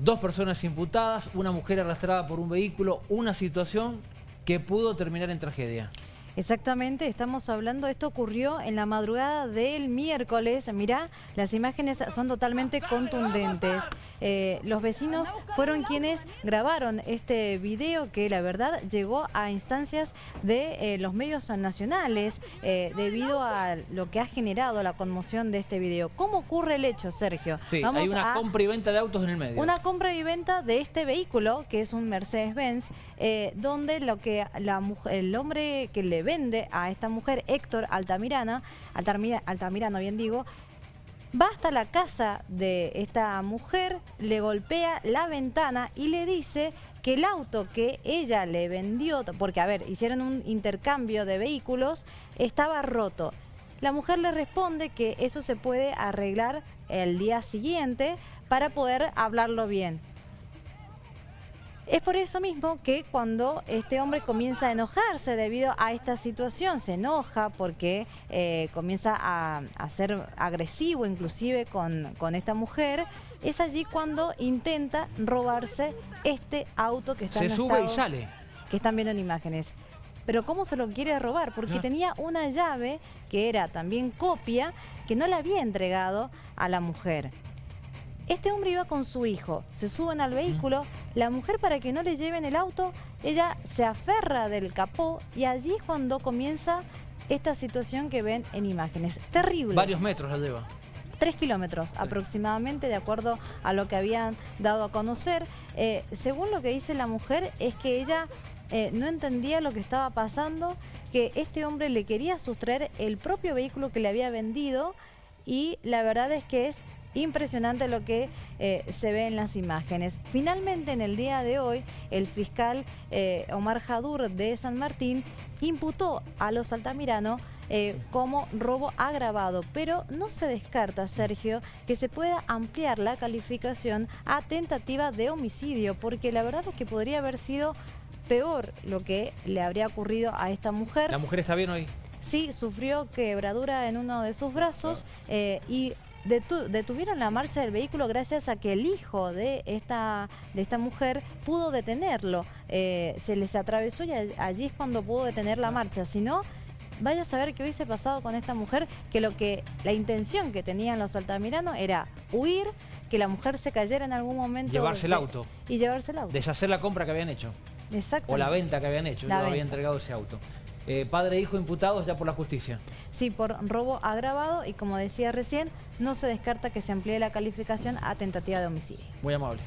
Dos personas imputadas, una mujer arrastrada por un vehículo, una situación que pudo terminar en tragedia. Exactamente, estamos hablando, esto ocurrió en la madrugada del miércoles. Mirá, las imágenes son totalmente contundentes. Eh, los vecinos fueron quienes grabaron este video que la verdad llegó a instancias de eh, los medios nacionales eh, debido a lo que ha generado la conmoción de este video. ¿Cómo ocurre el hecho, Sergio? Sí, hay una compra y venta de autos en el medio. Una compra y venta de este vehículo, que es un Mercedes-Benz, donde lo que la, el hombre que le vende a esta mujer, Héctor Altamirana, Altamirano bien digo, va hasta la casa de esta mujer, le golpea la ventana y le dice que el auto que ella le vendió, porque a ver, hicieron un intercambio de vehículos, estaba roto. La mujer le responde que eso se puede arreglar el día siguiente para poder hablarlo bien. Es por eso mismo que cuando este hombre comienza a enojarse debido a esta situación, se enoja porque eh, comienza a, ser agresivo inclusive con, con esta mujer, es allí cuando intenta robarse este auto que está se sube y sale. Que están viendo en imágenes. Pero ¿cómo se lo quiere robar? Porque tenía una llave que era también copia que no le había entregado a la mujer. Este hombre iba con su hijo, se suben al vehículo, la mujer para que no le lleven el auto, ella se aferra del capó y allí es cuando comienza esta situación que ven en imágenes. Terrible. Varios metros la lleva. Tres kilómetros aproximadamente, de acuerdo a lo que habían dado a conocer. Eh, según lo que dice la mujer, es que ella eh, no entendía lo que estaba pasando, que este hombre le quería sustraer el propio vehículo que le había vendido y la verdad es que es Impresionante lo que eh, se ve en las imágenes. Finalmente, en el día de hoy, el fiscal eh, Omar Jadur de San Martín imputó a los Altamirano eh, como robo agravado, pero no se descarta, Sergio, que se pueda ampliar la calificación a tentativa de homicidio, porque la verdad es que podría haber sido peor lo que le habría ocurrido a esta mujer. ¿La mujer está bien hoy? Sí, sufrió quebradura en uno de sus brazos y detuvieron la marcha del vehículo gracias a que el hijo de esta, de esta mujer pudo detenerlo. Eh, se les atravesó y allí es cuando pudo detener la marcha. Si no, vaya a saber qué hubiese pasado con esta mujer, que lo que la intención que tenían los altamiranos era huir, que la mujer se cayera en algún momento. Llevarse el auto. Y llevarse el auto. Deshacer la compra que habían hecho. Exacto. O la venta que habían hecho, no había entregado ese auto. Eh, padre e hijo imputados ya por la justicia. Sí, por robo agravado y como decía recién, no se descarta que se amplíe la calificación a tentativa de homicidio. Muy amable.